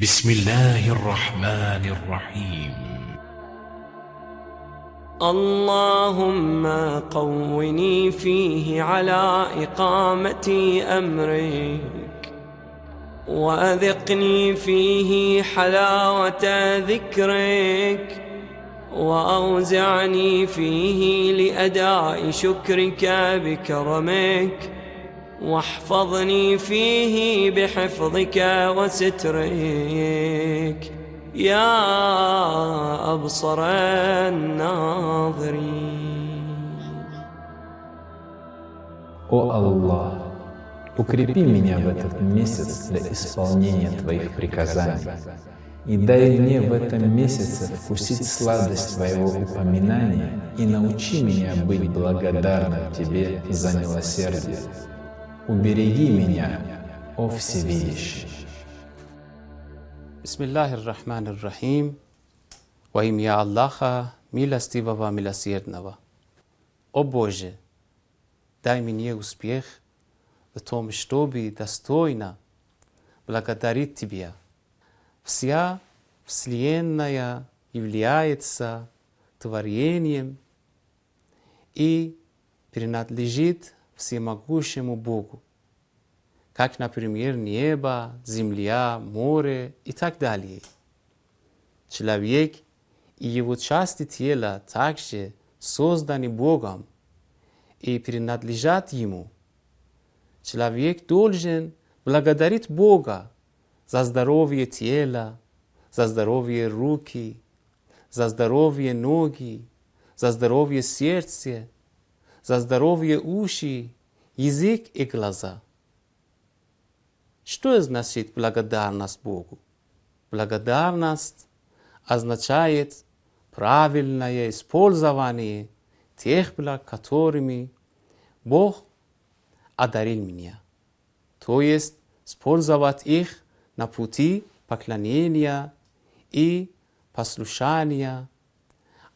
بسم الله الرحمن الرحيم. اللهم قوني فيه على إقامة أمرك وأذقني فيه حلاوة ذكرك وأوزعني فيه لأداء شكرك بكرمك. واحفظني فيه بحفظك وسترك يا أبصر الناظرين О Аллах, укрепи меня в этот месяц для исполнения Твоих приказаний и дай мне в этом месяце вкусить сладость Твоего упоминания и научи меня быть благодарным Тебе за милосердие. Убереги меня, о Всевидящий. Bismillahir Rahmanir Rahim. Во имя Аллаха, милостивого, милосердного. О Боже, дай мне успех в том, чтобы достойно благодарить Тебя. Вся Вселенная является творением и принадлежит всемогущему Богу, как, например, небо, земля, море и так далее. Человек и его части тела также созданы Богом и принадлежат Ему. Человек должен благодарить Бога за здоровье тела, за здоровье руки, за здоровье ноги, за здоровье сердца, за здоровье уши, язык и глаза. Что значит благодарность Богу? Благодарность означает правильное использование тех благ, которыми Бог одарил меня. То есть использовать их на пути поклонения и послушания,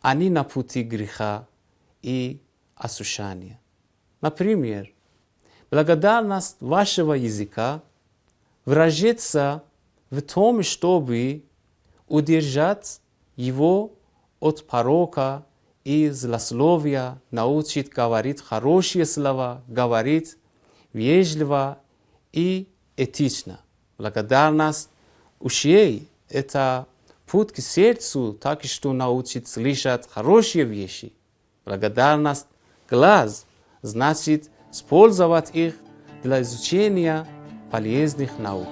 а не на пути греха и осушания. Например, благодарность вашего языка выражается в том, чтобы удержать его от порока и злословия, научить говорить хорошие слова, говорить вежливо и этично. Благодарность ушей – это путь к сердцу, так что научить слышать хорошие вещи. Благодарность глаз значит использовать их для изучения полезных наук.